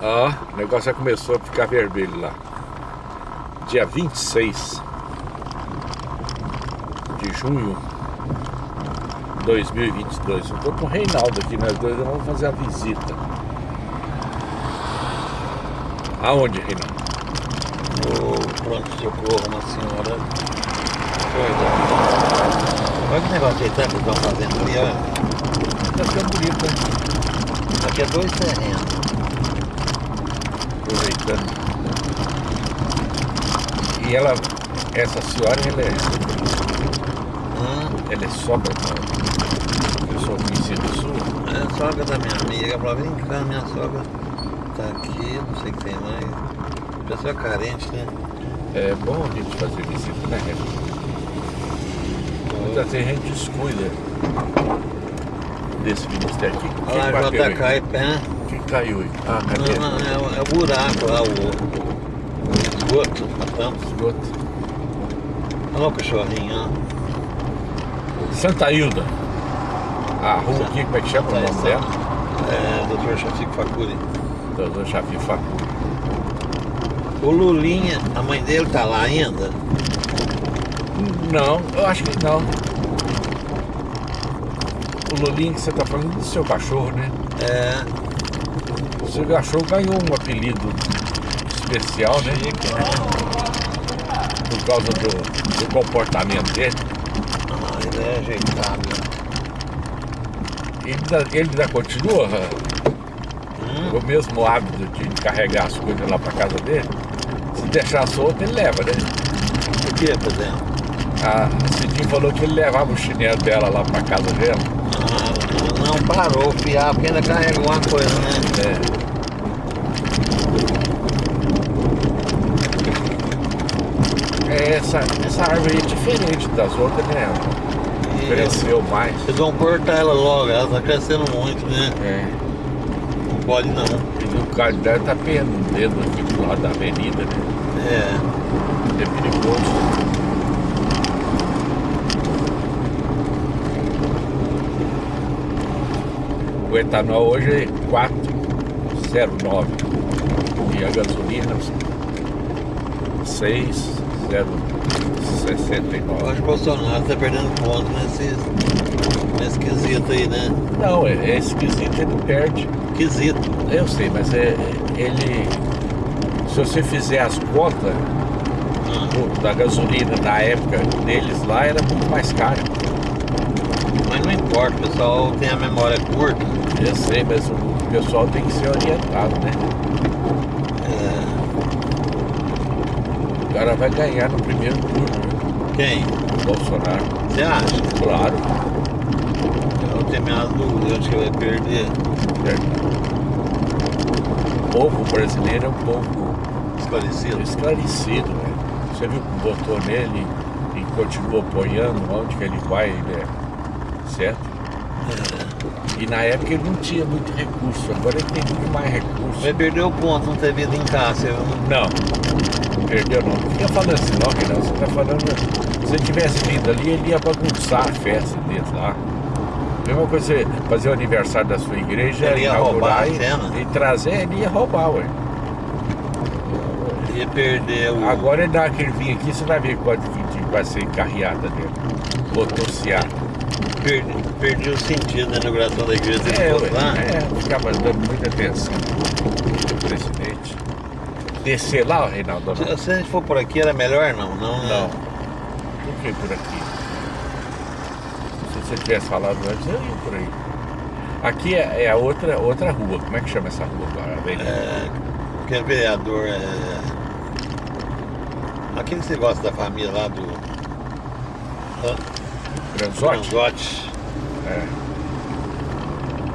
Ó, o negócio já começou a ficar vermelho lá. Dia 26 de junho de 2022. Eu tô com o Reinaldo aqui, nós dois vamos fazer a visita. Aonde, Reinaldo? O pronto-socorro, uma senhora. Foi, Olha que negócio de tanto que estão fazendo ali, olha. Tá ficando bonito, né? Aqui é dois terrenos. E ela, essa senhora, ela é, Hum, ela é sobra, pessoa conhecida sua. é a sogra da minha amiga. Ela vem cá, minha sogra tá aqui, não sei o que tem mais. Pessoa carente, né? É bom a gente fazer visita, né? Muitas vezes a gente descuida desse ministério aqui. Olha lá? JK pé. Quem caiu aí? Ah, cadê? Não, não, é, o- é o buraco lá, o, o esgoto, a tampa. Esgoto. Olha o cachorrinho, ó. Santa Hilda. A rua aqui, como é que chama o nome dela? É, Dr. Chafico Facuri. Doutor Chafi Facuri. O Lulinha, a mãe dele tá lá ainda? Não, eu acho que não. O Lulinho que você tá falando do seu cachorro, né? É, seu cachorro ganhou um apelido especial, né? chique, né? Por causa do, do comportamento dele. Ah, ele é ajeitado. Ele ainda, ele ainda continua Hum, o mesmo hábito de carregar as coisas lá pra casa dele. Se deixar solto, ele leva, né? o que, por exemplo? A Cidinho falou que ele levava o chinelo dela lá pra casa dela. Ah, não parou, fiar, porque ainda carregou uma coisa, né? É. É, essa, essa árvore é diferente das outras, né? Cresceu mais. Vocês vão cortar ela logo, ela tá crescendo muito, né? É. Não pode não. E o cara deve tá pendendo aqui pro lado da avenida, né? É. É perigoso. O etanol hoje é 4,09 e a gasolina 6,069. Eu acho que o Bolsonaro tá perdendo ponto nesse, nesse quesito aí, né? Não, é, é esquisito, ele perde. Quesito. Eu sei, mas é, ele. Se você fizer as contas do- da gasolina na época deles lá, era muito mais caro. Mas não importa, o pessoal tem a memória curta. Eu sei, mas o pessoal tem que ser orientado, né? É. O cara vai ganhar no primeiro turno, né? Quem? o Bolsonaro. Você acha? Claro. Eu tenho minhas dúvidas, eu acho que vai perder. O povo brasileiro é um povo Esclarecido. esclarecido, né? Você viu que votou nele e continua apoiando, onde que ele vai, ele é certo? E na época ele não tinha muito recurso, agora ele tem muito mais recurso. Vai perder o ponto, não ter vida em casa. Não- Não, perdeu não. Não fica falando assim não, Reinaldo. Você tá falando. Se ele tivesse vindo ali, ele ia bagunçar a festa deles lá. Mesma coisa, você fazer o aniversário da sua igreja, Ele ia roubar e, e trazer, ele ia roubar, ué. Ia perder o. Agora ele dá aquele vinho aqui, você vai ver quanto que que vai ser carreada dele. Motociata. Perdi, perdi o sentido da inauguração da igreja. Ele É, lá. é, ficava dando muita atenção do presidente. Descer lá, Reinaldo, não. Se, se a gente for por aqui, era melhor não? Não, né? Não. Por que por aqui? Se você tivesse falado antes, eu ia por aí. Aqui é, é a outra, outra rua. Como é que chama essa rua agora? É, aquele vereador é. Aquele que você gosta da família lá do. Hã? Granzotti? É.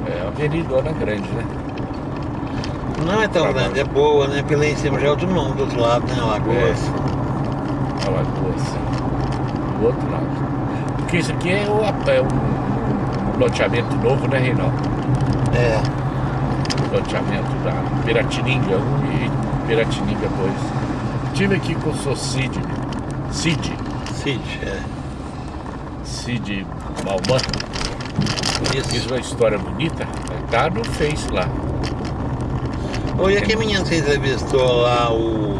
É uma avenidona grande, né? Não é tão Tá grande, é boa, né? Porque lá em cima já é outro nome, do outro lado, né? Lagoas. A lagoa, assim. Do outro lado. Porque isso aqui é, o, é um, um loteamento novo, né, Reinaldo? É. Loteamento da Piratininga 1 e Piratininga 2. Estive aqui com o seu Cid. Cid. Cid, é. Cid Malman. Fiz Isso. uma história bonita. Tá no Face lá. Ô, e aquele menino que você entrevistou lá, o...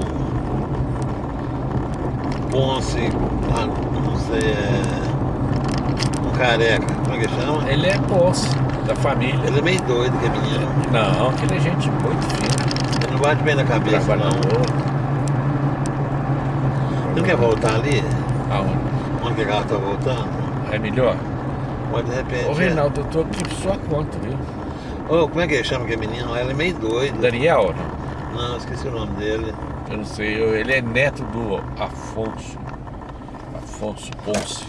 Ponce, ah, não sei, é... Um careca, como é que chama? Ele é Ponce, da família. Ele é meio doido, que é menino. Não, que ele é gente muito fina. Ele não bate bem na cabeça, não. Não quer voltar ali? Aonde? Onde que a garra tá voltando? É melhor? Mas de repente... Ô Reinaldo, eu tô aqui por sua conta, viu? Ô, como é que chama aquele menino? Ele é meio doido. Daniel, não? Não, esqueci o nome dele. Eu não sei, eu- ele é neto do Afonso. Afonso Ponce.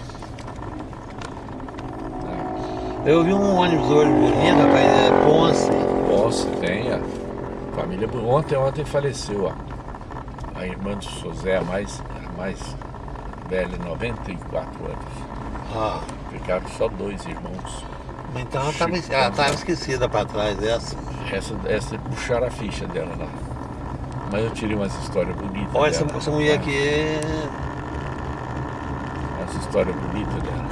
Eu vi um ônibus hoje bonito, rapaz, é Ponce. Ponce tem, a família. Ontem, ontem faleceu, ó. A irmã do José, a mais, a mais velha, 94 anos. Ah, Ficaram só dois irmãos. então ela tava, ela tava esquecida pra trás dessa. Essa, essa puxaram a ficha dela lá. Mas eu tirei umas histórias bonitas. Olha, essa, dela. essa mulher aqui é... Essa história bonita dela.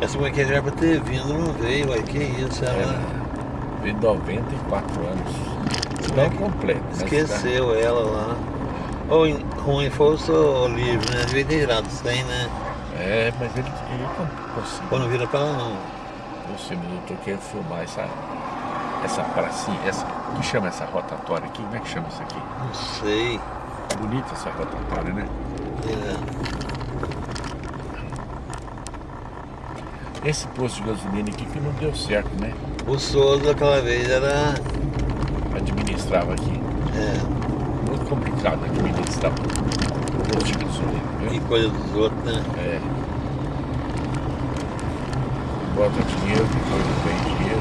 Essa mulher aqui já era pra ter vindo, não veio, ué, que isso, ela Ela tem 94 anos. É Não que- completo. esqueceu ela lá. Ou ruim foi o livro, né? Devia ter virado 100, né? É, mas ele, ele conseguiu. Ou não vira pra ela, não. Sei, mas eu tô querendo filmar essa, essa pracinha, essa, que chama essa rotatória aqui? Como é que chama isso aqui? Não sei. Bonita essa rotatória, né? É. Esse posto de gasolina aqui que não deu certo, né? O Souza aquela vez era. Administrava aqui. É, Muito complicado administrar o posto de gasolina, e coisa dos outros, né? É. Bota dinheiro, depois não dinheiro.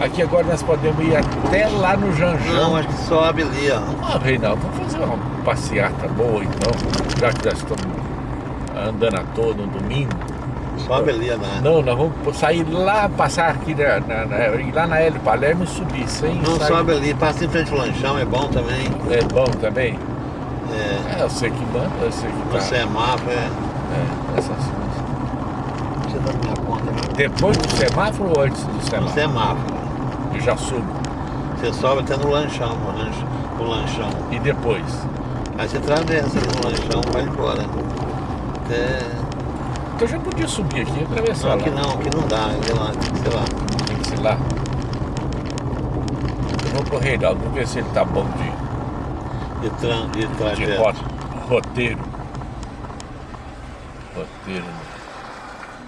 Aqui agora nós podemos ir até lá no Janjão. Não, acho que sobe ali, ó. Ah, Reinaldo, vamos fazer uma passeata boa então, já que nós estamos andando à toa no domingo. Sobe ali, né? Não, nós vamos sair lá, passar aqui na, na, na- ir lá na Hélio Palermo e subir sem Não, sair. sobe ali, passa em frente ao lanchão, é bom também. É bom também? É, É, eu sei que manda, eu sei que tá. semáforo, é. É, essas coisas. Você minha conta? Depois do semáforo ou antes do No semáforo? semáforo. Eu já subo. Você sobe até no lanchão, no lanchão. No lanchão. E depois? Aí você atravessa no lanchão, vai embora. Até... Então eu já podia subir aqui e Não, atravessar aqui lá. não, aqui não dá, sei lá, sei lá. Tem que ser lá. Eu vou pro Reinaldo, vou ver se ele tá bom de, De, tran, de trajeto. roteiro. Roteiro. né?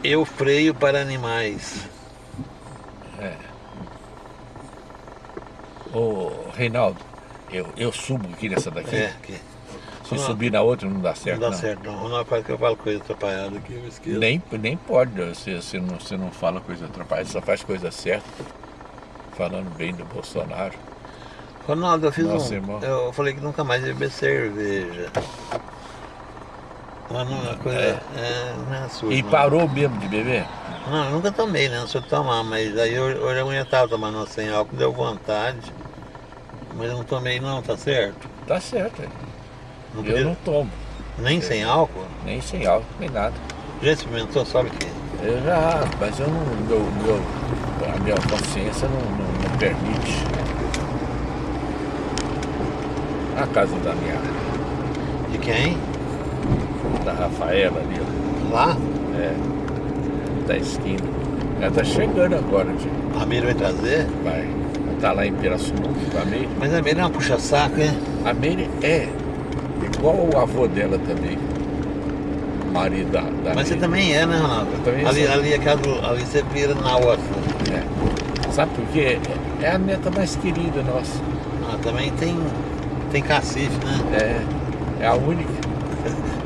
Eu freio para animais. É. Ô, Reinaldo, eu, eu subo aqui nessa daqui. É, que Se Não. subir na outra não dá certo. não dá certo não. Não faz que eu falo coisa atrapalhada aqui, eu esqueço. Nem, nem pode, você, você, não, você não fala coisa atrapalhada, só faz coisa certa. Falando bem do Bolsonaro. Ronaldo, eu fiz Nossa, um. irmão. Eu falei que nunca mais ia beber cerveja. Mas não é coisa. É. É, não é sua. E não. parou mesmo de beber? Não, eu nunca tomei, né? Não sou tomar, mas aí hoje, hoje a mulher tava tomando uma sem álcool, deu vontade. Mas eu não tomei não, tá certo? Tá certo. é. Não Eu não tomo, Nem sem álcool? nem sem álcool, nem nada. Já experimentou, sabe o quê? Eu já, mas eu não, meu, meu, a minha consciência não, não, não permite. A casa da minha, De quem? da Rafaela ali, ó, Lá? é, da esquina. Ela tá chegando agora, tio. A Mira vai trazer? vai. Ela tá lá em Pirassununga com a Meire. Mas a Mira é uma puxa-saco, hein? A Meire é igual o avô dela também. Marido da, da Mas você Meire. também é, né, Ronaldo? Eu também ali, sou. ali, aquela do- ali você vira na outra. É. Sabe por quê? É a neta mais querida nossa. Ah, também tem, tem cacife, né? É, é a única.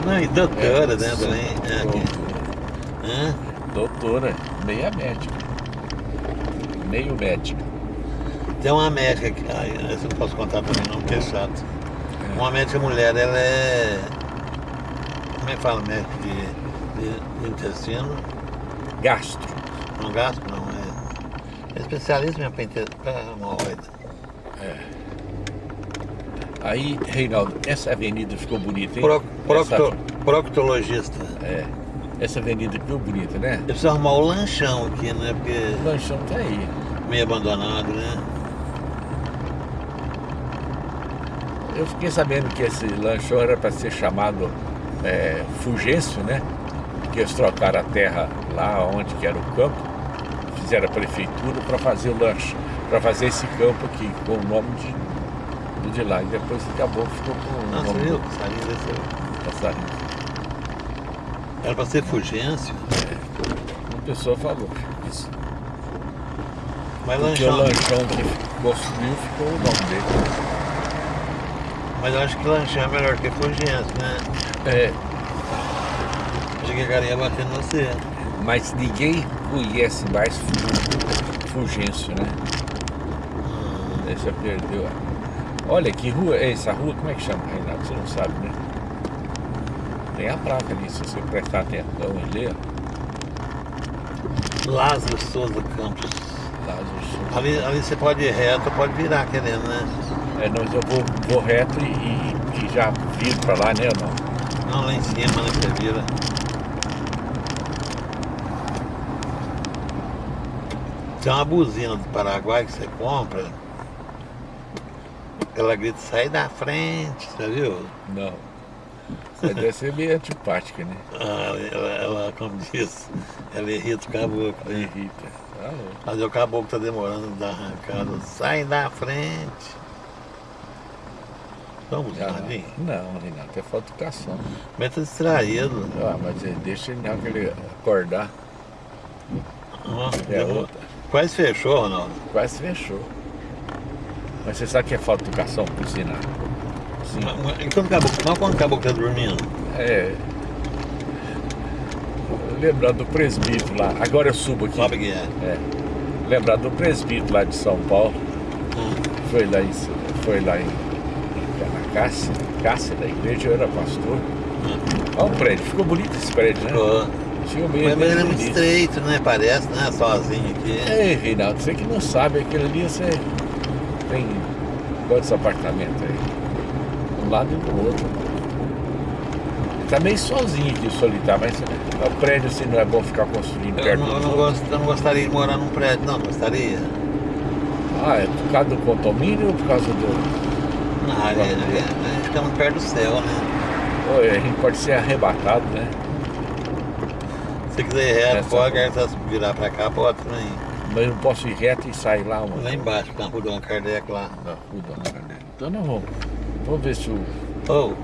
Não, e doutora, É, né, também. É? Doutora, meia médica. Meio médica. Tem uma médica que. Essa eu não posso contar também não, porque é chato. Uma médica mulher, ela é. Como é que fala médico de, de, de intestino? Gastro. Não gastro, não, é. É especialista mesmo para inte- pra hemorroida. Aí, Reinaldo, essa avenida ficou bonita, hein? Pro, procto, proctologista. é, essa avenida ficou bonita, né? Eu preciso arrumar o lanchão aqui, né? Porque O lanchão tá aí. meio abandonado, né? Eu fiquei sabendo que esse lanchão era para ser chamado é, né? Que eles trocaram a terra lá onde que era o campo, fizeram a prefeitura para fazer o lanche, para fazer esse campo aqui, com o nome de, de lá. E depois acabou, ficou com o Nossa, viu? do Salinho desceu. passarinho. Era pra ser Fulgêncio. Uma pessoa falou isso. Mas Porque o lanchão. lanchão que construiu ficou o nome dele. Mas eu acho que lanchão é melhor que Fulgêncio, né? É, Achei que a cara ia bater no você. mas ninguém conhece mais Fu- Fulgêncio, né? Aí você perdeu. a- Olha, que rua é essa rua? Como é que chama, Reinaldo? Você não sabe, né? Tem a placa ali, se você prestar atenção e ler. Lázaro Souza Campos. Lázaro Souza. Ali, ali você pode ir reto, pode virar querendo, né? É, não, eu vou, vou reto e, e- e já viro pra lá, né? ou Não. Não, lá em cima, né? Você vira. Tem uma buzina do Paraguai que você compra. Ela grita, sai da frente, você viu? Não. Você deve ser meio antipática, né? Ah, ela, ela, como diz, ela irrita o caboclo. né? Irrita. Tá louco. Mas o caboclo tá demorando da arrancada. Sai da frente. Vamos, Ah, Jardim. não, Renato, é falta de educação. Mas tá distraído. Ah, mas é, deixa ele acordar. Ó, É outra. Quase fechou, Ronaldo. Quase fechou. Mas você sabe que é falta de educação por ensinar? Sim. Mas- mas- quando o caboclo tá dormindo? É. Lembrar do presbítero lá. Agora eu subo aqui. Sabe que é? É. Lembrar do presbítero lá de São Paulo. Hum. Foi lá em, foi lá em, na Cássia, Cássia da igreja, eu era pastor. Olha o prédio, ficou bonito esse prédio, né? Ficou. Tinha meio Mas, mas ele é muito bonito. estreito, né? Parece, né? Sozinho aqui. Ei, Reinaldo, você que não sabe, aquele ali você tem quantos apartamentos aí? Um lado e do outro. Tá meio sozinho aqui, solitário, mas o prédio assim não é bom ficar construindo Eu perto não, eu, dos não gosto, eu não gostaria de morar num prédio, não, gostaria. Ah, é por causa do condomínio ou por causa do. Não, a gente, a gente fica muito perto do céu, né? Pô, a gente pode ser arrebatado, né? Se quiser ir reto, Essa- pode, virar pra cá, pode também. Mas eu não posso ir reto e sair lá, mano. Lá embaixo, na rua Dona Kardec lá. Na rua da Margarida. Então não vamos. Vamos ver se o Ô,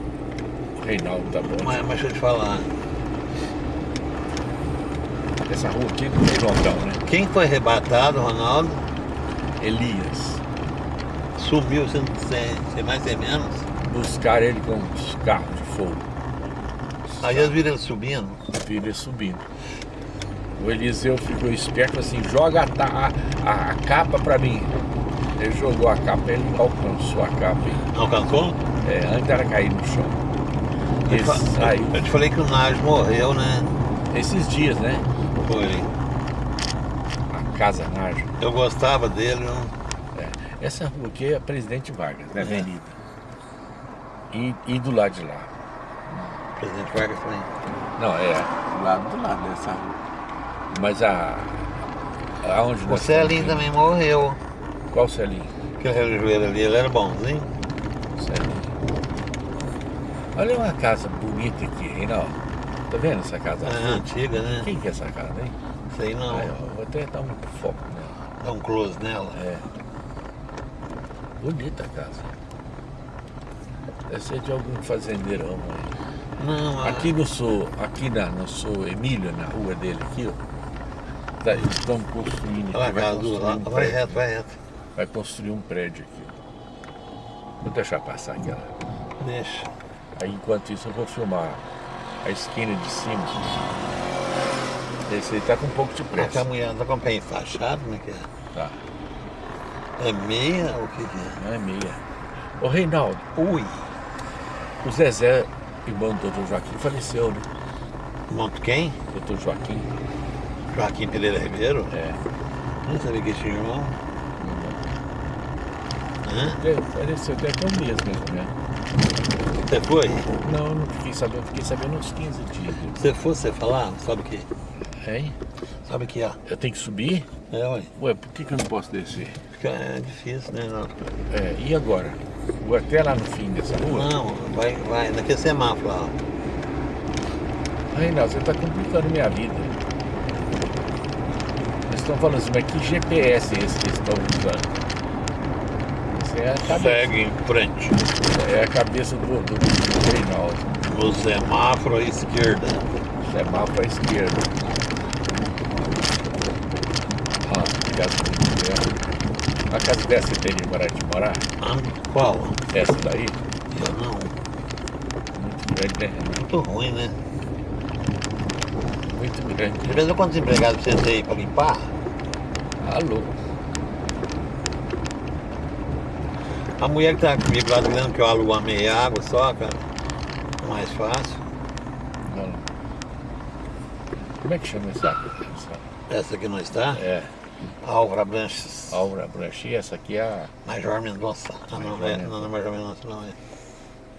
Reinaldo tá bom. mas, mas deixa eu te falar. Essa rua aqui não tem João, né? Quem foi arrebatado, Ronaldo, Elias. sumiu sem, sem, mais sem menos. Buscar ele com os carros de fogo. Aí eles viram ele subindo. Viram ele subindo. O Eliseu ficou esperto assim, joga a, a, a- capa pra mim. Ele jogou a capa, ele alcançou a capa. Alcançou? É, antes era cair no chão. Eu fa- saiu eu te falei que o Nádio morreu, né? esses dias, né? Foi. A Casa Najo. Eu gostava dele, não? É. Essa rua aqui é Presidente Vargas, né? É. Avenida. E, e do lado de lá. O presidente Vargas foi. Não, é do lado do lado dessa rua. Mas a. Aonde O Celinho também morreu. Qual Celinho? Aquele relojoeiro ali, ele era bonzinho. Celinho. Olha uma casa bonita aqui, Reinaldo. Tá vendo essa casa? É azul? antiga, né? Quem que é essa casa, hein? Sei não. Aí, ó, vou até dar um foco nela. Dá um close nela. É. Bonita a casa. Deve ser de algum fazendeirão aí. Não, Aqui no sul, aqui na, no sul Emílio, na rua dele aqui, ó. Tá- eles estão construindo aqui, vai construir lá, um vai reto, vai reto. Vai construir um prédio aqui. Vou deixar passar aquela. Deixa. Aí enquanto isso eu vou filmar a esquina de cima. Esse aí tá com um pouco de pressa. a mulher tá com o pé enfaixado, como é que é? Tá. É meia ou o que que é? É meia. Ô Reinaldo, Ui! o Zezé, irmão do Dr. Joaquim, faleceu, né? Monto quem? Dr. Joaquim. Joaquim Pereira Ribeiro? É. Não sabia que tinha irmão. Hã? É, Faleceu até que um mês mesmo, né? Você foi? Não, não fiquei sabendo, fiquei sabendo uns 15 dias. Você foi, você falar? Sabe o que? Hein? Sabe o que é? Eu tenho que subir? É, ué. Ué, por que, que eu não posso descer? Fica é difícil, né? Não. É, e agora? Vou até lá no fim dessa rua. Não, vai, vai, naquele semáforo lá. Reinaldo, você está complicando minha vida. Estão falando assim, mas que GPS é esse que eles estão usando? Essa é a cabeça. Segue em frente. É a cabeça do, do, do Reinaldo. No semáforo à esquerda. Semáforo à esquerda. A casa dessa você teria coragem de morar? Ah, qual? Essa daí? Eu não. Muito grande, né? Muito ruim, né? Muito grande. De vez em quando empregados você tem aí pra Alô. a mulher que tá comigo lá dizendo que eu alugo a meia água só, cara. Mais fácil. Não. Como é que chama essa? essa? Essa aqui não está? É, Álvaro Branches. Aura Branchi, essa aqui é a. Major Mendonça. Ah, não, é, não, não é Major Mendonça, não é.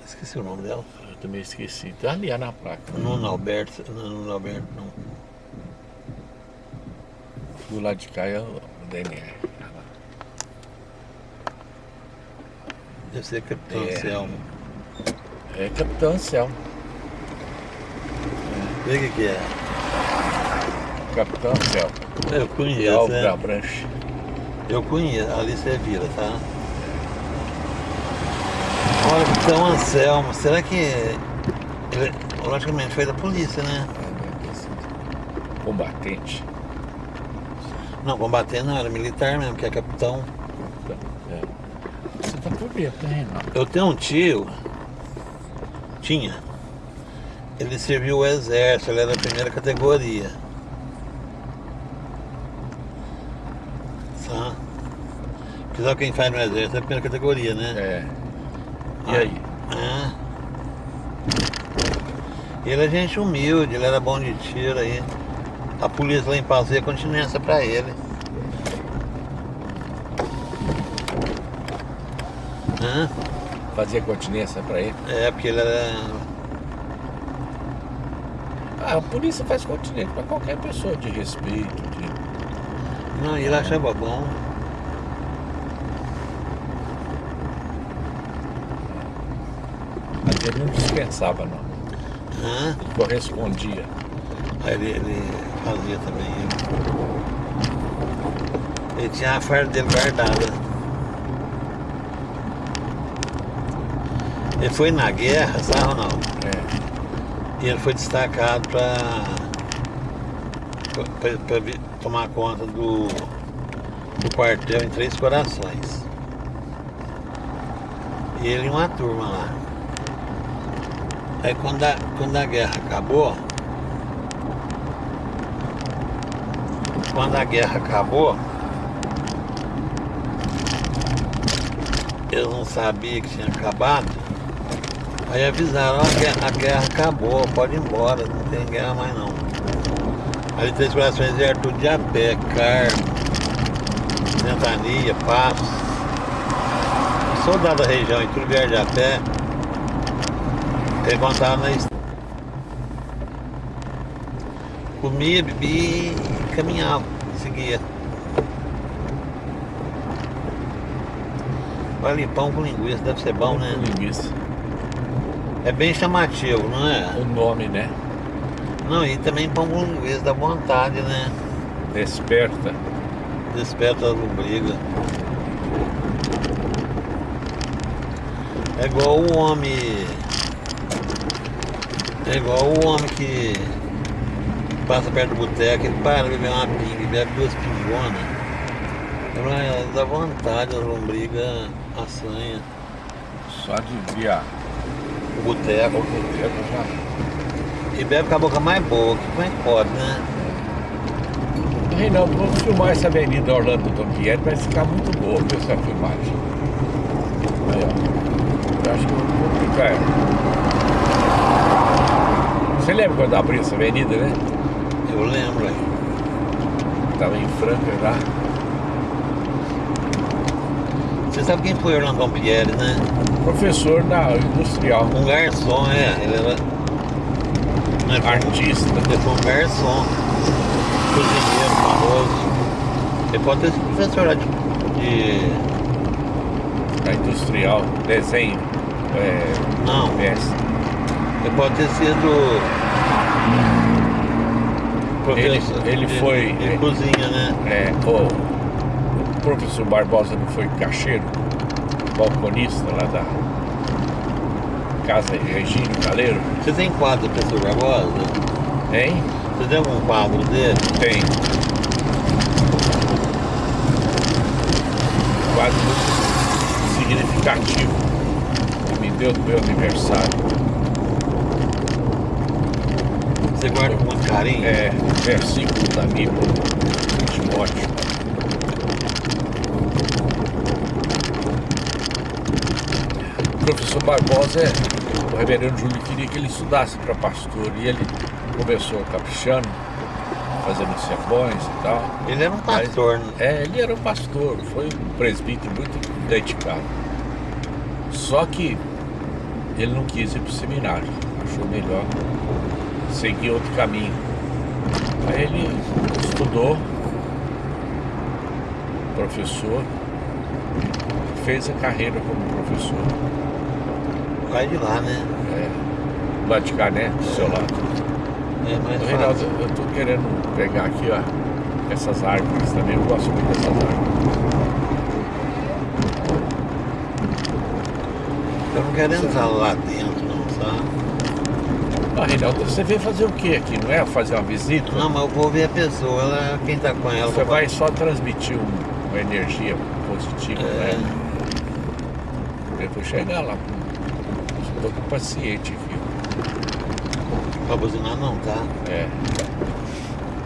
Esqueci o nome dela. Eu também esqueci. Tá ali é na placa. Nuno Alberto. Não, Nuno Alberto, não. Do lado de cá é DNR. Deve ser Capitão É. Anselmo. É Capitão Anselmo. Vê o que, é. Capitão Anselmo. Eu conheço, Aura né? Branchi. Eu conheço. Ali você vira, tá? Olha, Capitão Anselmo. Será que... Ele, logicamente, foi da polícia, né? Combatente. Não, combater não, era militar mesmo, que é capitão. É. Você tá por né, Reinaldo? Eu tenho um tio, tinha, ele serviu o exército, ele era da primeira categoria. Tá? Porque sabe quem faz no exército é a primeira categoria, né? É. E aí? É. Ele é gente humilde, ele era bom de tiro aí. A polícia lá em ia continência pra ele. Hã? Fazia continência pra ele? É, porque ele era. Ah, a polícia faz continência pra qualquer pessoa de respeito. De... Não, ele achava bom. Mas ele não dispensava, não. Hã? Correspondia. Aí ele, ele fazia também. Ele, tinha a farda dele guardada. Ele foi na guerra, sabe ou não? É. E ele foi destacado para tomar conta do, do quartel em Três Corações. E ele e uma turma lá. Aí quando a, quando a guerra acabou, quando a guerra acabou, eles não sabiam que tinha acabado. Aí avisaram, a guerra, a guerra acabou, pode ir embora, não tem guerra mais não. Aí Três Corações vieram de a pé, Carmo, Ventania, Passos. Os soldados da região e tudo vieram de a pé. Eles contaram na estrada. Comia, bebia caminhava, seguia. Olha, pão com linguiça, deve ser bom, né? Com linguiça. É bem chamativo, não é? O nome, né? Não, e também pão com linguiça dá vontade, né? Desperta. Desperta a lombriga. É igual o homem. É igual o homem que passa perto do boteco, ele para beber uma pinga, bebe duas pingonas. Ela dá vontade, a lombriga assanha. Só de vir a O boteco. o boteco já. E bebe com a boca mais boa, que que pode, né? Reinaldo, vamos filmar essa avenida Orlando Tompieri, vai ficar muito boa viu, essa filmagem. Aí, ó. Eu acho que vou ficar. Você lembra quando abriu essa avenida, né? Eu lembro aí. Tava em Franca já. Você sabe quem foi Orlando Pompieri, né? Professor da industrial, Um garçom, é. Ele era. Um- artista. Ele foi um garçom. Cozinheiro famoso. Ele pode ter sido professor lá de. de Na industrial, desenho. É, Não. Ele pode ter sido. Ele- professor. ele foi- Ele, ele- cozinha, né? É, o, o professor Barbosa não foi caixeiro, balconista lá da casa Regine Caleiro? Você tem quadro do professor Barbosa? Hein? Você tem algum quadro dele? Tem. Muito significativo. que Me deu do meu aniversário. Você guarda com muito carinho? É, versículo da Bíblia, Timóteo. O professor Barbosa, é, o reverendo Júlio queria que ele estudasse para pastor e ele começou caprichando, fazendo sermões e tal. Ele era um pastor, né? É, ele era um pastor, foi um presbítero muito dedicado. Só que ele não quis ir para o seminário, achou melhor seguir outro caminho. Aí ele estudou, professor, fez a carreira como professor. Vai de lá, né? É, Vaticané, do seu lado. É mais Ô, Reinaldo, eu tô querendo pegar aqui, ó, essas árvores também, eu gosto muito dessas árvores. Eu não quero entrar lá dentro? Você veio fazer o que aqui? Não é fazer uma visita? Não, mas eu vou ver a pessoa, ela, quem tá com ela. Você vai só transmitir um- uma energia positiva, É. né? Eu vou chegar lá. Estou com paciente aqui. Pra buzinar não, tá? É.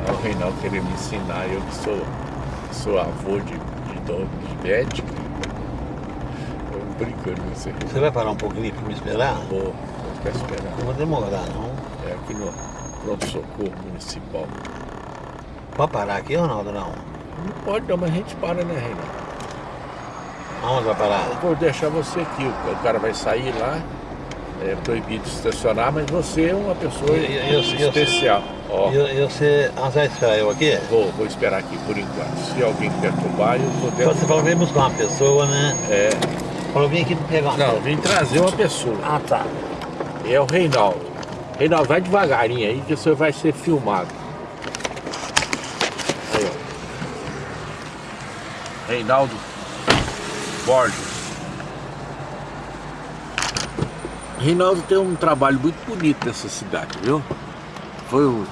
Aí o Reinaldo queria me ensinar, eu que sou, sou avô de, de dono de médico. Eu brincando com você. Você vai parar um pouquinho pra me esperar? Vou ficar esperando. Não vou demorar, não. É aqui no pronto-socorro municipal. Pode parar aqui, Ronaldo, não? Não pode não, mas a gente para, né, Reinaldo? Aonde vai parar? Eu vou deixar você aqui. O cara vai sair lá. É proibido estacionar, mas você é uma pessoa Eu- eu- eu- especial. Ó, E eu, você... Vai eu aqui? vou, vou esperar aqui por enquanto. Se alguém perturbar, eu vou dentro. Você falou que veio buscar uma pessoa, né? É. Falou, vim aqui pegar uma Não, vim trazer uma pessoa. Ah, tá. É o Reinaldo. Reinaldo, vai devagarinho aí que você vai ser filmado. Aí, ó. Reinaldo Borges. Reinaldo tem um trabalho muito bonito nessa cidade, viu? Foi um.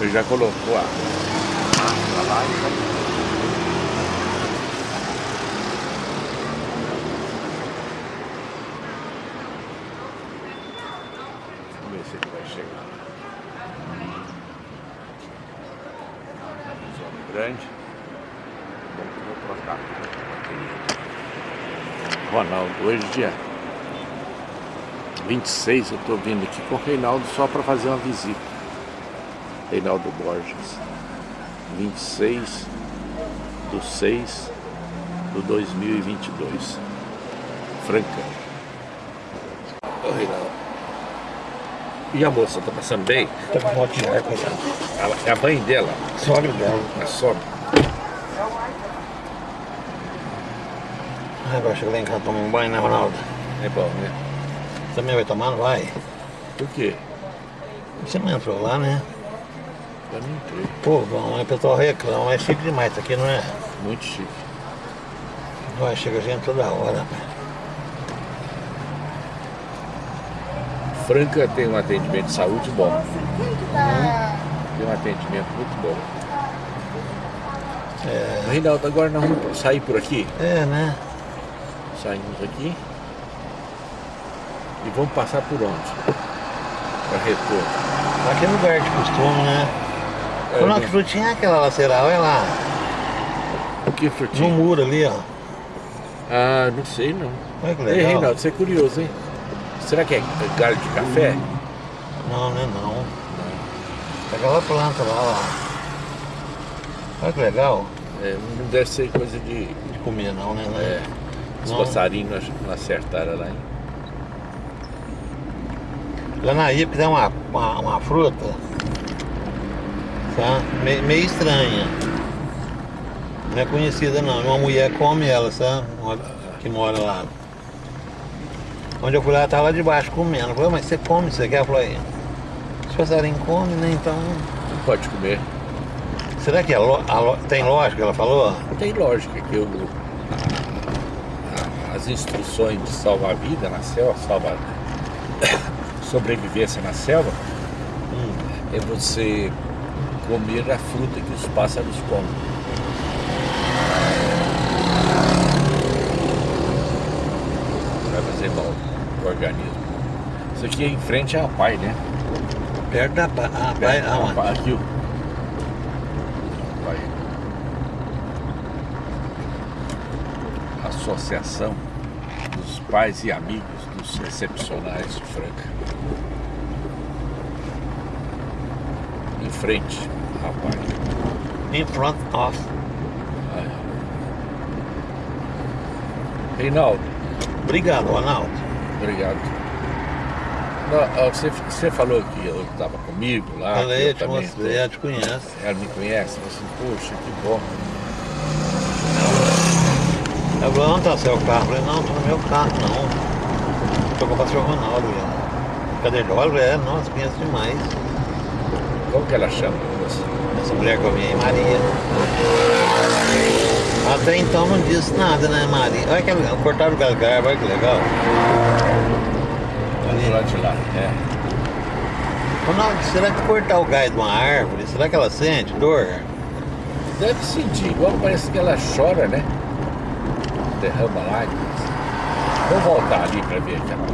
Ele já colocou a. a lá vai- Vamos ver se ele vai chegar. Zona grande. Bom que eu vou trocar. Ronaldo, hoje dia 26 eu estou vindo aqui com o Reinaldo só para fazer uma visita. Reinaldo Borges. 26 do 6 do 2022. Franca. Ô Reinaldo. E a moça, tá passando bem? Tá com ar, coitado. Ela- É a mãe dela, Sogra dela. a sogra. Ah, agora chega lá em casa tomar um banho, né, Ronaldo? É bom, né? Você também vai tomar, não vai? Por quê? Você não entrou lá, né? Eu não entrei. Pô, bom, aí o pessoal reclama, é chique demais isso aqui, não é? Muito chique. Vai, chega gente toda hora, rapaz. Franca tem um atendimento de saúde bom. Tem um atendimento muito bom. É, Reinaldo, agora nós vamos sair por aqui. é, né? Saímos aqui. E vamos passar por onde? Para retorno. Aqui é lugar de costume, né? É, né? que frutinha é aquela laceral? Olha lá. O que No frutinha? muro ali, ó. Ah, não sei não. Olha que Ei, legal. Reinaldo, você é curioso, hein? Será que é galho de café? Não, né? Não. É aquela planta lá, ó. Olha que legal. É, não deve ser coisa de. De comer não, né? É, os Não. passarinhos não- não acertaram lá, hein? Lá na Ipa tem uma, uma, uma fruta. Tá? Me- meio estranha. Não é conhecida não, uma mulher come ela, sabe? Uma que mora lá. Onde eu fui lá, ela tava lá debaixo comendo. Eu falei, mas você come isso aqui? Ela falou, aí, se passarinho come, né? Então. Não pode comer. Será que é lo... lo... tem lógica, ela falou? Tem lógica que eu, as instruções de salvar a vida na selva, salvar sobrevivência na selva, hum, é você comer a fruta que os pássaros comem. Vai fazer mal o organismo. Isso aqui é em frente à PAI, né? Perto da PAI. Ah, PAI, aonde? Aqui, Associação dos Pais e Amigos dos Excepcionais de Franca. Frente, rapaz. In front of. Reinaldo. Obrigado, Ronaldo. Obrigado. Não, você, você falou que eu estava comigo lá. Falei, eu te mostrei, ela te conhece. Ela me conhece, assim, poxa, que bom. Ela falou, onde tá seu carro? Eu falei, não, tô no meu carro, não. Tô com o pastor Ronaldo já. Cadê ele? Olha, é, nossa, conheço demais. Como que ela chama? Essa mulher que eu vi aí, Maria. Até então não disse nada, né, Maria? Olha que cortaram o galgar, olha que legal. Ali. Do lado de lá, é. Ronaldo, será que cortar o gás de uma árvore, será que ela sente dor? Deve sentir, igual parece que ela chora, né? Derrama lágrimas. Vamos voltar ali para ver aquela,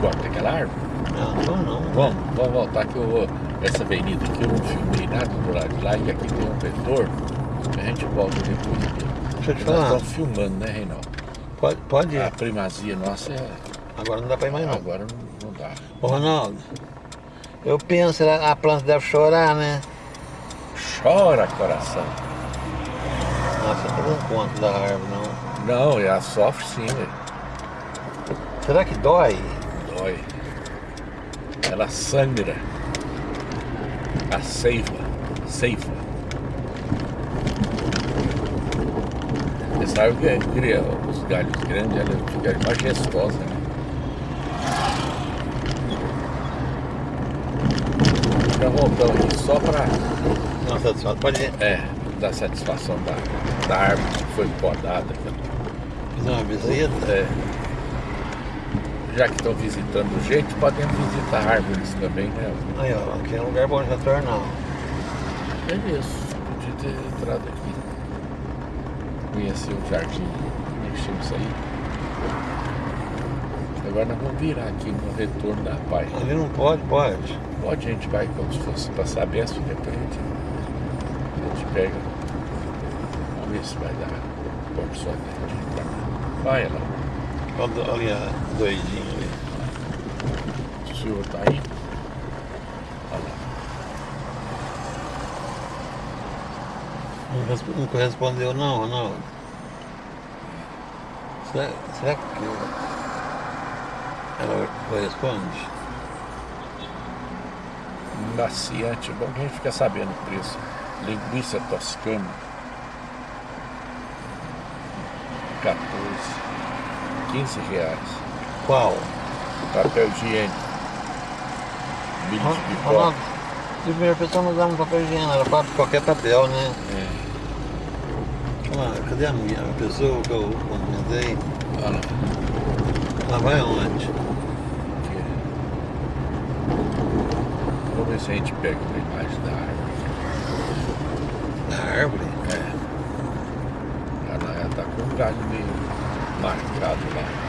corta aquela árvore? Não, não, não. Vamos, vamos voltar que eu vou. Essa avenida aqui eu não filmei nada do lado de lá e aqui tem um vetor. A gente volta depois aqui. Deixa eu te falar. Nós estamos filmando, né, Reinaldo? Pode, pode ir. A primazia nossa é. Agora não dá para ir mais não. Agora não, não dá. Ô Ronaldo, eu penso, a planta deve chorar, né? Chora, coração. Nossa, eu não conto da árvore, não. Não, ela sofre sim, velho. Será que dói? Dói. Ela sangra. A seiva. Seiva. Você sabe que é, cria os galhos grandes, ela fica majestosa, né? Já voltamos aqui só para. Não, satisfação. Pode ir. É, dar satisfação da, da árvore que foi podada. Fazer uma visita? É. Já que estão visitando o jeito, podem visitar árvores também, né? Aí, ó, aqui é um lugar bom de retornar. É isso, podia ter entrado aqui. Conhecer o jardim, mexer isso aí. Agora nós vamos virar aqui no retorno da Pai. Ali não pode, pode. Pode, a gente vai como se fosse passar depois a gente, a gente pega. Vamos ver se vai dar condição de entrar. Vai lá. Olha, olha doidinho ali. O senhor tá aí? Olha. Não, resp- não correspondeu não, Ronaldo. Será, será que ela corresponde? Maciante, bom que a gente fica sabendo o preço. Linguiça toscana. 14. 15 reais. Qual? Papel higiênico. De pipoca. Ronaldo, de primeira pessoa não usava um papel higiênico, era para qualquer papel, né? É. Olha lá, cadê a minha a pessoa que eu comentei? Olha lá. Ela vai aonde? Vamos ver se a gente pega uma imagem da árvore. Na árvore? É. Ela, ela tá com um galho meio marcado lá.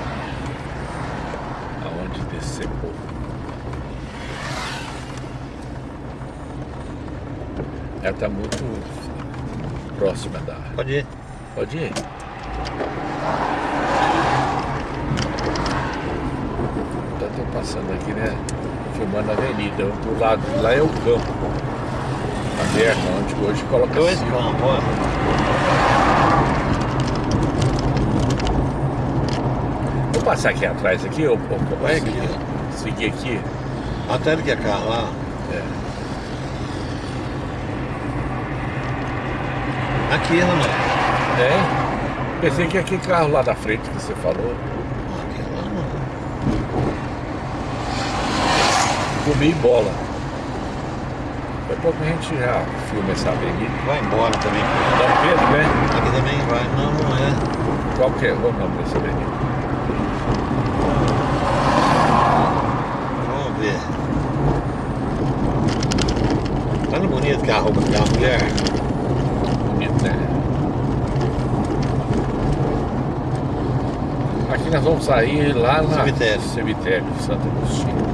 Decepou. Ela tá muito próxima da. Pode ir. Pode ir. Então tô passando aqui, né? Filmando a avenida. Do lado de lá é o campo. Aberto, onde hoje coloca Dois campos. Vou passar aqui atrás aqui, ou, ou, ou Vai seguir, aqui. Até ele quer cá lá. É. Aqui, Ronaldo. É. Pensei que aquele carro lá da frente que você falou. Aquele lá não. Comi bola. Daqui a pouco a gente já filma essa avenida. Vai embora também. Dom Pedro, né? Aqui também vai. Não, não é. Qual que é o nome dessa avenida? Vamos ver. Olha bonito que é a roupa daquela mulher. Bonito, né? Aqui nós vamos sair lá no Cemitério. cemitério de Santo Agostinho.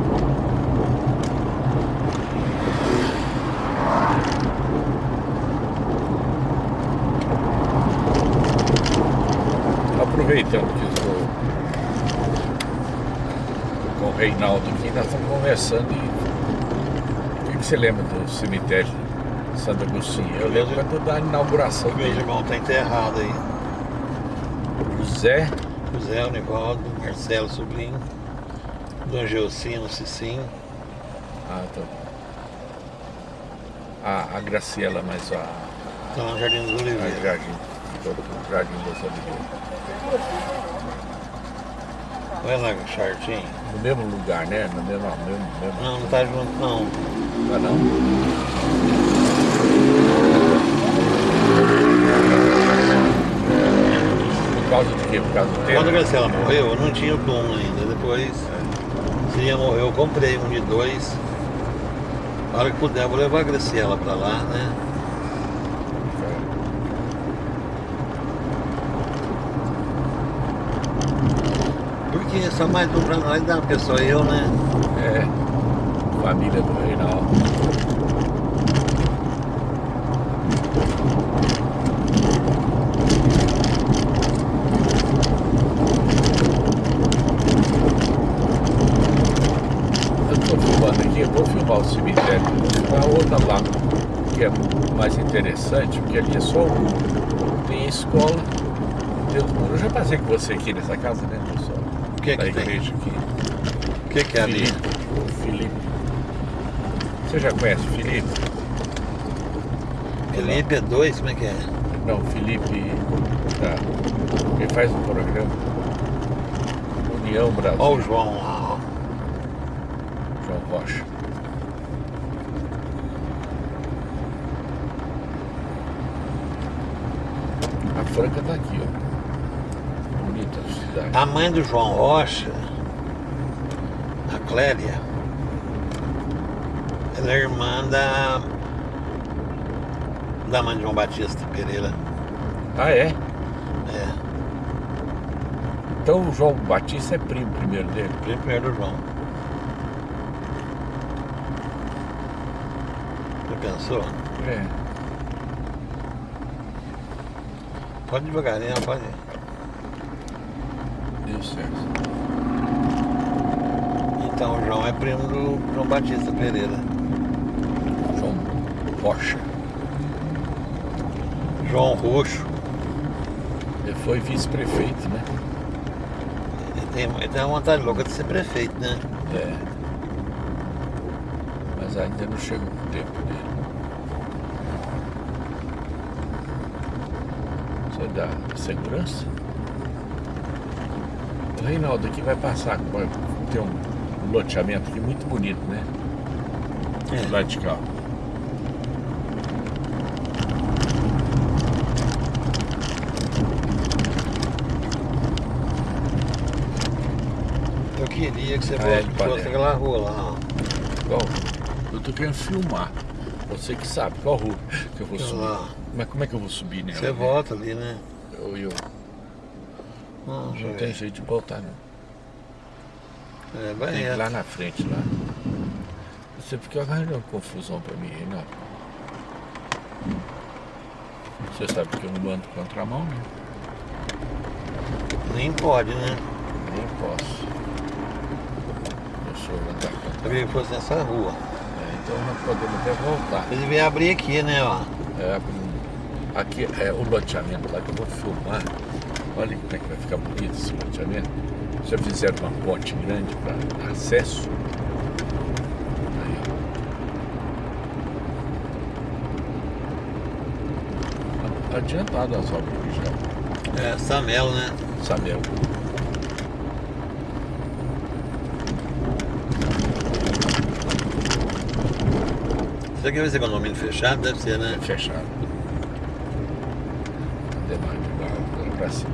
Aproveitando que estou com o Reinaldo nós estamos conversando e o que, que você lembra do cemitério de Santo Agostinho? Eu lembro quando da inauguração Meu dele. irmão tá enterrado aí. José José Univaldo, Marcelo Sobrinho, Dom Geocino Cicinho. Ah, tá. A, a Graciela, mas a, Estão no Jardim dos Oliveiras. Jardim, todo o Jardim das Oliveiras. Olha lá, Chartinho. No mesmo lugar, né? No mesmo, no mesmo, mesmo Não, não tá junto não. Tá não? Por causa de quê? Por causa do Quando a tempo? Graciela morreu, eu não tinha o túmulo ainda. Depois, se ia morrer, eu comprei um de dois. Na hora que puder, vou levar a Graciela pra lá, né? Porque só mais um pra nós dá uma pessoa eu, né? É. Família do Reinaldo. O cemitério, a outra lá, que é mais interessante, porque ali é só um. Tem escola, Deus do mundo. Eu já passei com você aqui nessa casa, né? O que da que tem? aqui. O que que é ali? Felipe. Felipe. Você já conhece o Felipe? Felipe é dois, como é que é? Não, Felipe. Tá. Ele faz um programa. União Brasil. Olha o João lá. João Rocha. A Franca tá aqui, a mãe do João Rocha, a Clélia, ela é irmã da, da mãe de João Batista Pereira. Ah, é? É, Então o João Batista é primo primeiro dele. primeiro do João. Já pensou? É. Pode devagarinho, pode. Certo. Então o João é primo do João Batista Pereira. João Rocha. João Roxo. Ele foi vice-prefeito, né? Ele tem, ele tem uma vontade louca de ser prefeito, né? É. Mas ainda não chegou o tempo dele. Você dá segurança? O Reinaldo aqui vai passar. vai ter um loteamento aqui muito bonito, né? É. Lado de cá. Eu queria que você Ah, é, fosse, aquela rua lá. Qual? Eu tô querendo filmar. Você que sabe qual rua que eu vou subir. lá. Mas como é que eu vou subir nela? Você né? volta ali, né? Eu, eu, Não, não tem jeito de voltar, não. É, vai Tem reto. lá na frente, lá. Você fica arranjando confusão pra mim, Reinaldo. Você sabe que eu não ando contramão, né? Nem pode, né? Nem posso. Eu sou andar Eu contramão. queria que fosse nessa rua. É, então nós podemos até voltar. Você devia abrir aqui, né, ó. É, aqui é o loteamento lá que eu vou filmar. Olha como é que vai ficar bonito esse loteamento. Já fizeram uma ponte grande para acesso. Aí, adiantado as obras aqui já. É, Samel, né? Samel. Isso aqui vai ser condomínio fechado? Deve ser, né? É fechado. Demais de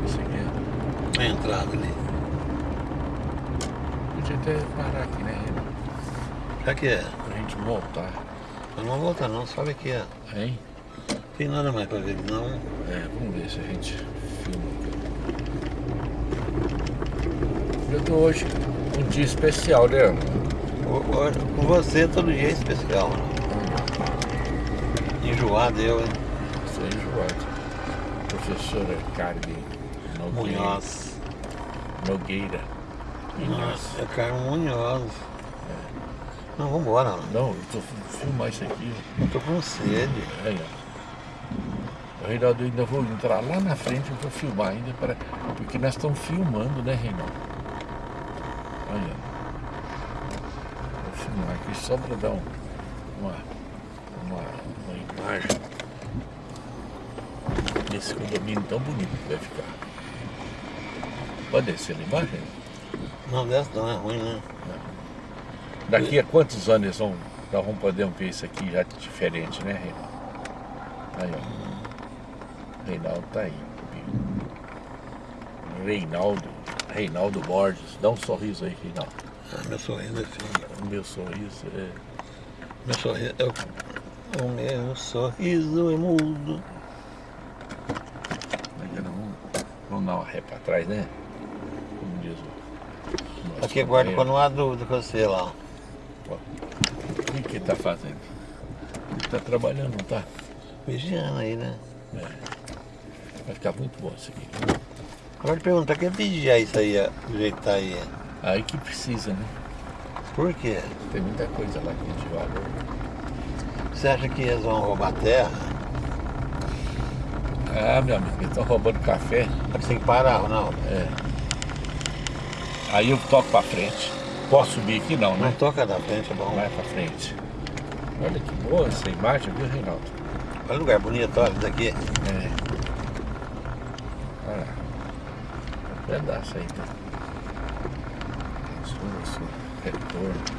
isso aqui. A entrada ali. Podia até parar aqui, né? Já que é. Pra gente voltar. Eu não vou voltar não, sobe aqui, ó. Hein? Tem nada mais pra ver, não. É, vamos ver se a gente filma. Eu tô hoje um dia especial, né? Ana? O- o- Com você todo dia é especial. né? Enjoado eu, hein? Você é enjoado. Professora Carmen Nogueira. Munhoz. Nogueira. É Carmen Munhoz. Não, vambora. mano. Não, eu tô filmar isso aqui. Eu tô com sede. Aí, ó. O Reinaldo, eu ainda vou entrar lá na frente, eu vou filmar ainda, para... porque nós estamos filmando, né, Reinaldo? Aí, ó. Vou filmar aqui só para dar um- uma, uma imagem desse condomínio tão bonito que vai ficar. Pode descer lá embaixo? Não, dessa não é ruim, né? Daqui a quantos anos eles vão, nós vamos poder ver isso aqui já diferente, né, Reinaldo? Aí, ó. Reinaldo tá aí. Reinaldo. Reinaldo Borges. Dá um sorriso aí, Reinaldo. Ah, meu sorriso é feio. O meu sorriso é. Meu sorriso é o... O meu sorriso é mudo. Mas Vamos, uma ré pra trás, né? Como diz o. Aqui guarda quando não há dúvida com você lá. O que, tá fazendo? Ele tá trabalhando, não tá? Vigiando aí, né? Vai ficar muito bom isso aqui. Agora te perguntar, quer vigiar isso aí, ó, do jeito que tá aí? Aí que precisa, né? Por quê? Tem muita coisa lá que a gente valor. Você acha que eles vão roubar terra? Ah, meu amigo, eles estão roubando café. Mas tem que parar, Ronaldo. É. Aí eu toco pra frente. Posso subir aqui não, Não né? toca da frente, é bom. Vai pra frente. Olha que boa essa imagem, viu, Reinaldo? Olha o lugar bonito, olha, daqui. É. Olha. Um pedaço aí, tá? Retorno.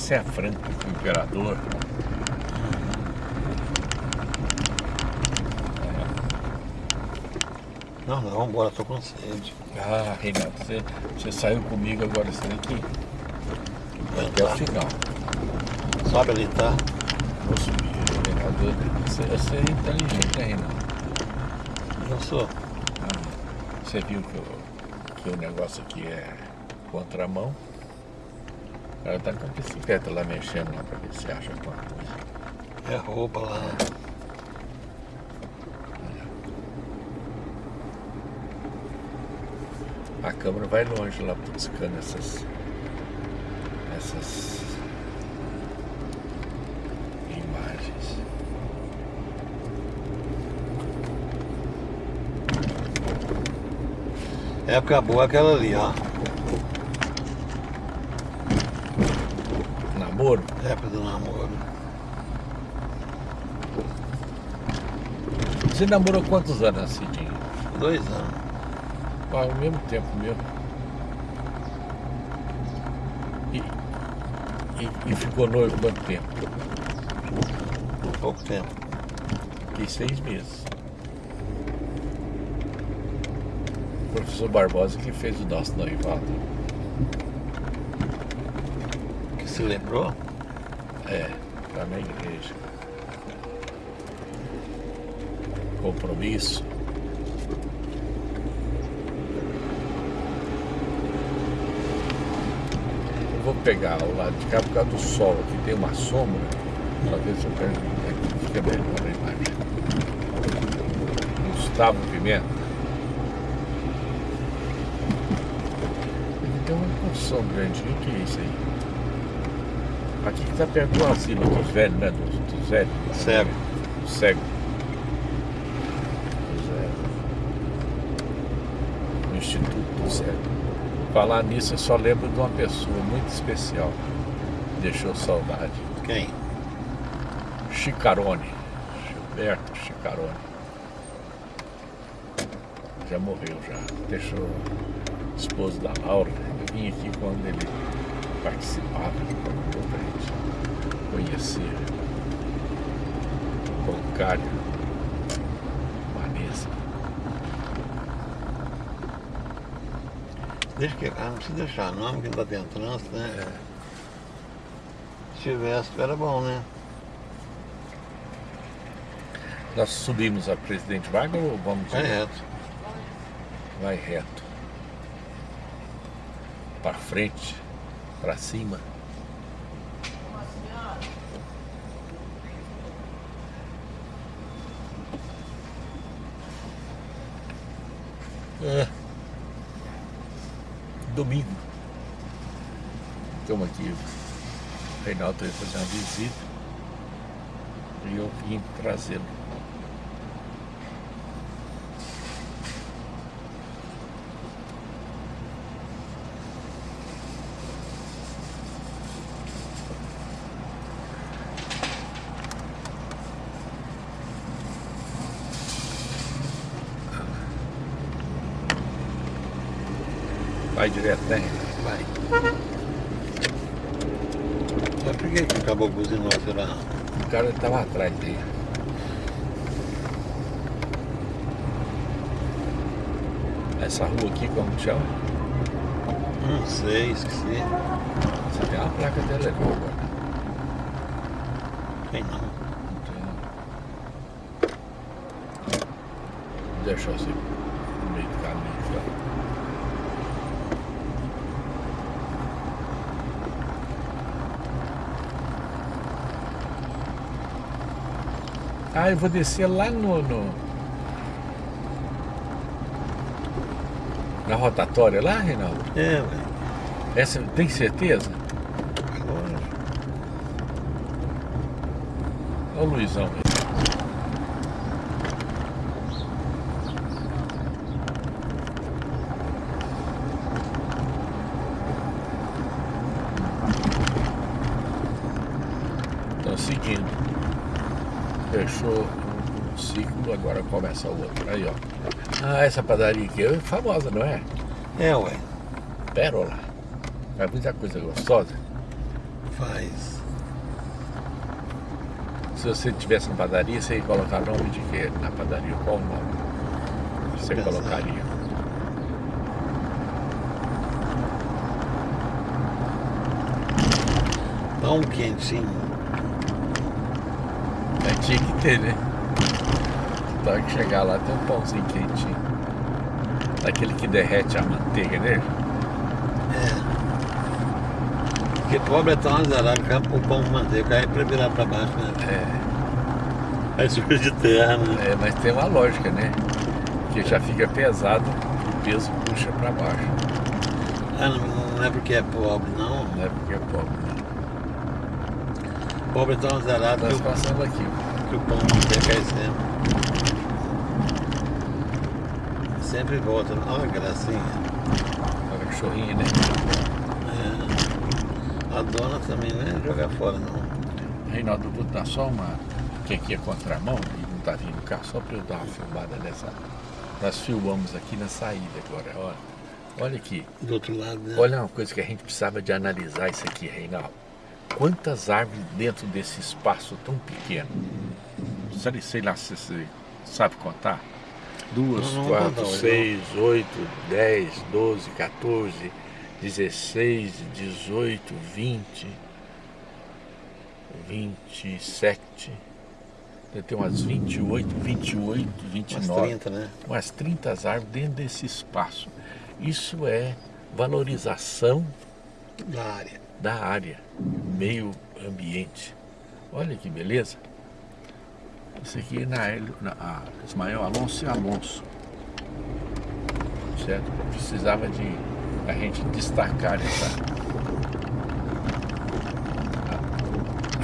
Essa é a Franca, o imperador. Não, não, vamos embora, tô com sede. Ah, Reinaldo, você, você saiu comigo agora, você tem que ir até o final. Sobe ali, tá? Vou subir, Reinaldo. Você, você é inteligente, né, Reinaldo? Eu sou. Ah, Você viu que o, que o negócio aqui é contramão? Cara tá com a bicicleta lá mexendo lá pra ver se acha alguma coisa. É roupa lá. A câmera vai longe lá buscando essas. essas. imagens. Época boa aquela ali, ó. Namoro? Época do namoro. Você namorou quantos anos, Cidinho? Dois anos. Ah, ao mesmo tempo meu. E, e, e ficou noivo quanto tempo? Pouco tempo. Fiquei seis meses. O professor Barbosa que fez o nosso noivado. Que se lembrou? É, tá na igreja. Compromisso. Eu vou pegar o lado de cá por causa do sol. Aqui tem uma sombra. Pra ver se eu pego. Aqui fica melhor a imagem. Gustavo Pimenta. Tem uma construção grande. O que é isso aí? Aqui que tá perto do asilo dos velhos, né? Dos, dos velhos. Cego. Cego. Pois é. O Instituto do Cego. Falar nisso, eu só lembro de uma pessoa muito especial. Deixou saudade. Quem? Chicarone. Gilberto Chicarone. Já morreu já. Deixou esposo da Laura. Eu vim aqui quando ele gente conhecer. O bancário. Vanessa. Deixa que ah, não precisa deixar nome que não tá tendo trânsito, né? É. Se tivesse, era bom, né? Nós subimos a Presidente Vargas ou vamos Vai reto. Vai reto. Para frente, para cima. É. Domingo. Estamos aqui. O Reinaldo veio fazer uma visita. E eu vim trazê-lo. Vai direto, né? Vai. Mas por que que acabou buzinou, será? O cara estava atrás dele. Essa rua aqui, como chama? Não sei, esqueci. Você tem uma placa dela ali agora. Tem não. Não tem, não. Deixa assim no meio do caminho. Tá? Ah, eu vou descer lá no, no... Na rotatória lá, Reinaldo? É, ué. Essa, tem certeza? Agora. Olha o Luizão. aí. Estão seguindo. Fechou um ciclo, agora começa o outro. Aí, ó. Ah, essa padaria aqui é famosa, não é? É, ué. Pérola. Faz muita coisa gostosa. Faz. Se você tivesse uma padaria, você ia colocar nome de quê na padaria? Qual o nome? Você Pensar. colocaria? Pão quentinho. É, tinha que ter, né? Hora que chegar lá tem um pãozinho quentinho. Daquele que derrete a manteiga nele. É. Porque pobre é tão azarado que o pão com manteiga cai pra virar pra baixo, né? É, Aí suja de terra, né? é, mas tem uma lógica, né? Que já fica pesado, o peso puxa pra baixo. Ah, não, não é porque é pobre, não. Não é porque é pobre. né? Pobre é tão azarado que Nós passamos aqui. que o pão com manteiga cai sempre. Volta. Olha que gracinha. Olha a cachorrinha, né? É. A dona também não é jogar fora, não. Reinaldo, eu vou dar só uma. Que aqui é contramão e não tá vindo cá, só para eu dar uma filmada nessa. Nós filmamos aqui na saída agora, olha. Olha aqui. Do outro lado, né? Olha uma coisa que a gente precisava de analisar isso aqui, Reinaldo. Quantas árvores dentro desse espaço tão pequeno? Sei lá se você sabe contar. Duas, quatro, seis, oito, dez, doze, 14, 16, 18, 20, 27. Deve ter umas 28, 28, 29 Umas 30, né? umas 30 árvores dentro desse espaço. Isso é valorização Da área. da área, meio ambiente. Olha que beleza. Isso aqui é na, Hélio- na a Ismael Alonso e Alonso. Certo? Precisava de a gente destacar essa.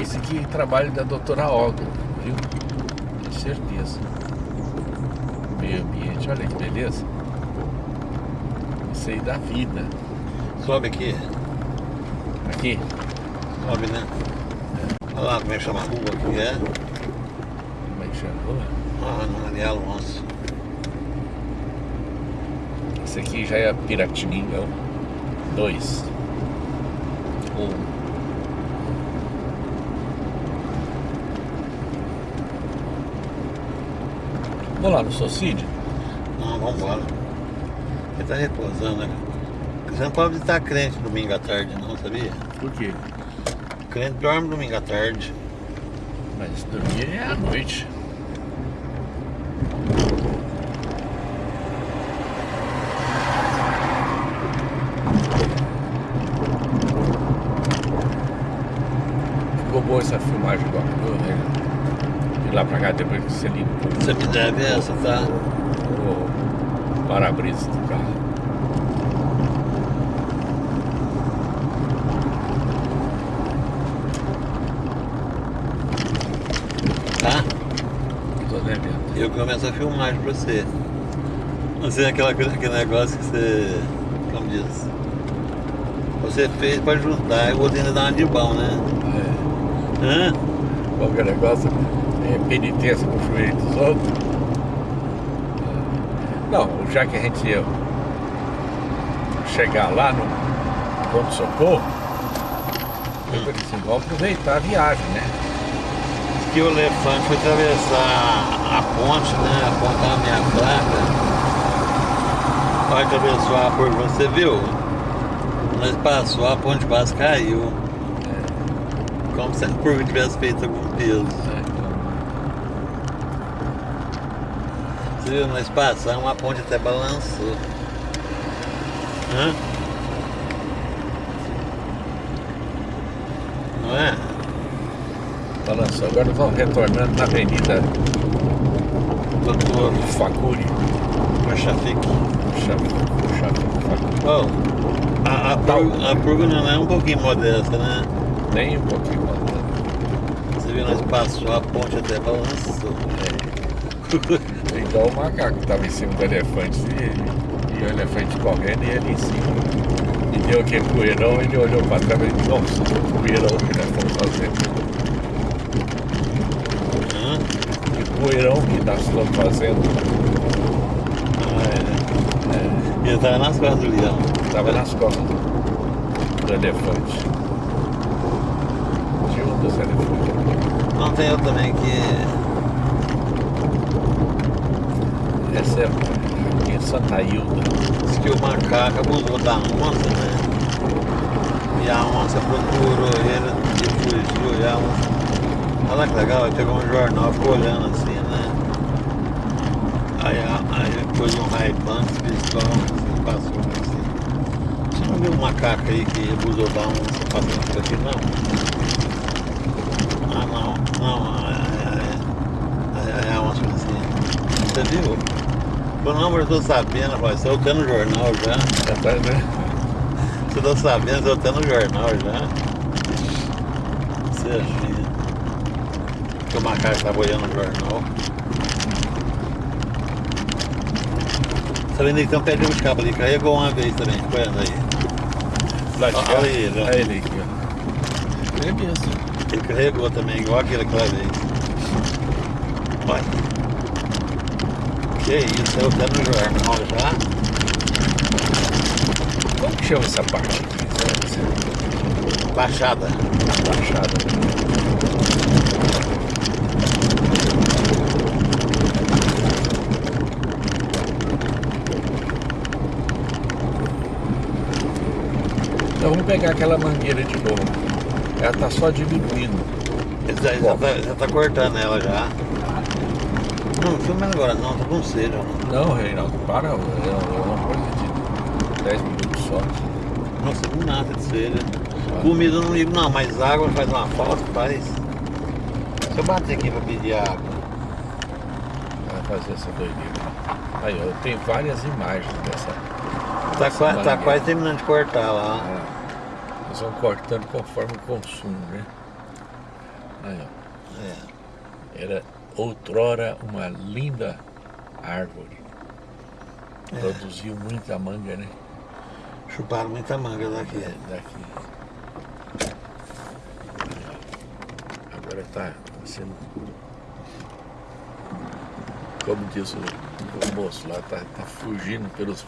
Esse aqui é trabalho da doutora Olga, viu? Com certeza. Meio ambiente, olha que beleza. Isso aí dá vida. Sobe aqui. Aqui? Sobe, né? Olha lá como é que chama a rua aqui, é? É rua? Ah, no Maria Alonso. Esse aqui já é Piratininga 2. Um. Vamos lá no Socide? Não, vamos embora. Ele tá repousando, né? Você não pode estar crente domingo à tarde, não, sabia? Por quê? Crente dorme domingo à tarde. Mas dormir é à noite. Ficou boa essa filmagem agora, viu? né? De lá depois que você Você me deve essa, tá? o para-brisa do carro. Tá? Tô devendo. Eu começo a filmagem pra você. Assim, aquela, aquele negócio que você. Como diz? Você fez pra ajudar e outro ainda dá uma de bom, né? É. Hã? Qualquer negócio é penitência com o joelho dos outros. Não, já que a gente ia chegar lá no ponto de socorro, eu falei assim, vamos aproveitar a viagem, né? Que o elefante foi atravessar a ponte, né? A minha placa. Vai atravessar a ponte, você viu? Nós passou, a ponte quase caiu. Como se a curva tivesse feito algum peso. Você viu? Nós passamos, a ponte até balançou. Hã? Não é? Balançou. Agora vamos retornando na avenida Doutor Facuri. Chave, Facuri. Bom, a, a, curva, a curva não é um pouquinho modesta, né? Nem um pouquinho mais. Você viu, nós passou a ponte até balançou. Igual o macaco que estava em cima do elefante e, e o elefante correndo e ele em cima. E deu aquele poeirão, ele olhou para trás e disse, nossa, o poeirão que nós estamos fazendo. Que poeirão que nós estamos fazendo. Ah, é. E ele tava nas costas do leão. Estava nas costas do, elefante. De um dos elefantes. Não tem outro também que. Essa é em Santa Hilda. Diz que o macaco abusou da onça, né? E a onça procurou ele e fugiu. E a onça... Olha que legal, ele pegou um jornal, ficou olhando assim, né? Aí, aí pôs um a onça assim, passou assim. Você não viu um macaco aí que abusou da onça passando por aqui, não? Ah, não, não, aí, aí, aí, aí a onça assim, você viu? Falou, não, mas eu tô sabendo, rapaz, você tá no jornal já. Já tá, né? Você tá sabendo, eu tô no jornal já. Você achia que o macaco tá boiando no jornal. Vendo aí, tem um pé de cabo ali, carregou uma vez também, olhando aí. Lá Olha cá. ele. Olha ele aqui, ó. É. Ele carregou também, igual aquele aquela vez. Olha. Que isso, eu tô no jornal já. Como que chama essa parte aqui? Baixada. baixada. Então vamos pegar aquela mangueira de novo. Ela tá só diminuindo. Já, já, tá, já tá cortando ela já. Não, filma agora não, tá com sede. ó. Não, Reinaldo, para. É é uma coisa de 10 minutos só. Nossa, não nada de sede. Comida eu não ligo não, mas água faz uma falta, faz. Se eu bater aqui pra pedir água. Vai fazer essa doideira. Aí, ó, eu tenho várias imagens dessa. Tá, dessa quase, tá quase terminando de cortar lá. É. Eles vão cortando conforme o consumo, né? Aí, ó. É. Era outrora uma linda árvore. É. Produziu muita manga, né? Chuparam muita manga daqui. É, daqui. Agora tá sendo. Como diz o, o moço lá, tá, tá fugindo pelos.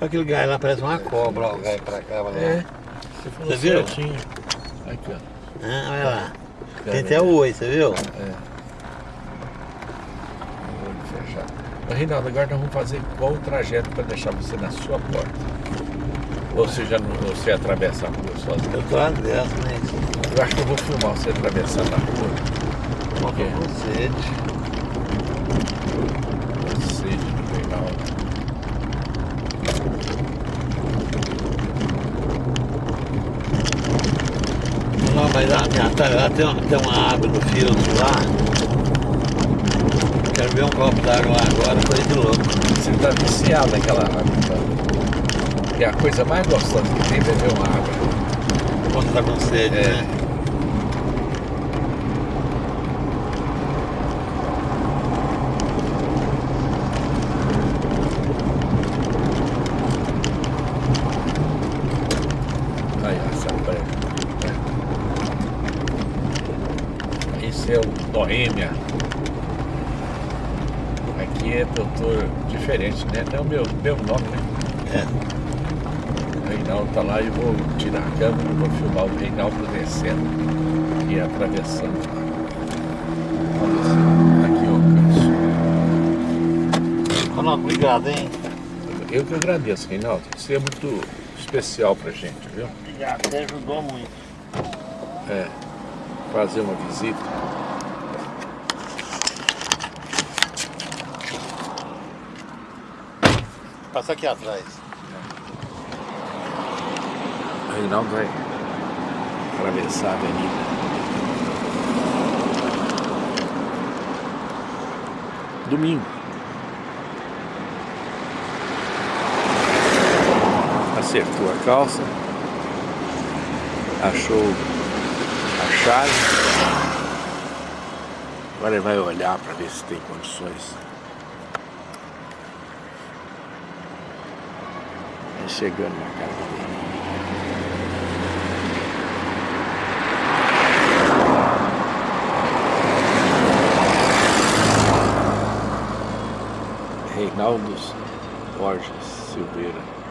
Aquele gás lá parece uma cobra, ó, o gás pra cá, olha lá. É, você falou Você viu? certinho. Aqui, ó. Ah, olha lá. Tem até o oi, você viu? É. Olho fechado. Mas, Reinaldo, agora nós vamos fazer qual o trajeto para deixar você na sua porta? Ou você já não, você atravessa a rua sozinho? Eu tô lá dentro, né? Eu acho que eu vou filmar você atravessando a rua. Quê? com sede. Sede do Reinaldo. Não, mas a minha tá, lá tem, uma- tem uma água no filtro lá. Quero ver um copo d'água lá agora, coisa de louco. Você está viciado naquela água. Então. E a coisa mais gostosa que tem é beber uma água. Quando tá com sede, É. né? Aí, essa branca. Esse é o Boêmia. Aqui é diferente, né? Não é o meu, meu nome, né? É. O Reinaldo tá lá e vou tirar a câmera e vou filmar o Reinaldo descendo e atravessando. Aqui, ó, Ronaldo, obrigado, hein? Eu que agradeço, Reinaldo. Você é muito especial pra gente, viu? Obrigado, você ajudou muito. É, fazer uma visita. Passa aqui atrás. O Reinaldo vai atravessar a avenida. Domingo. Acertou a calça. Achou a chave. Agora ele vai olhar para ver se tem condições. Chegando na casa dele. Reinaldo Borges Silveira.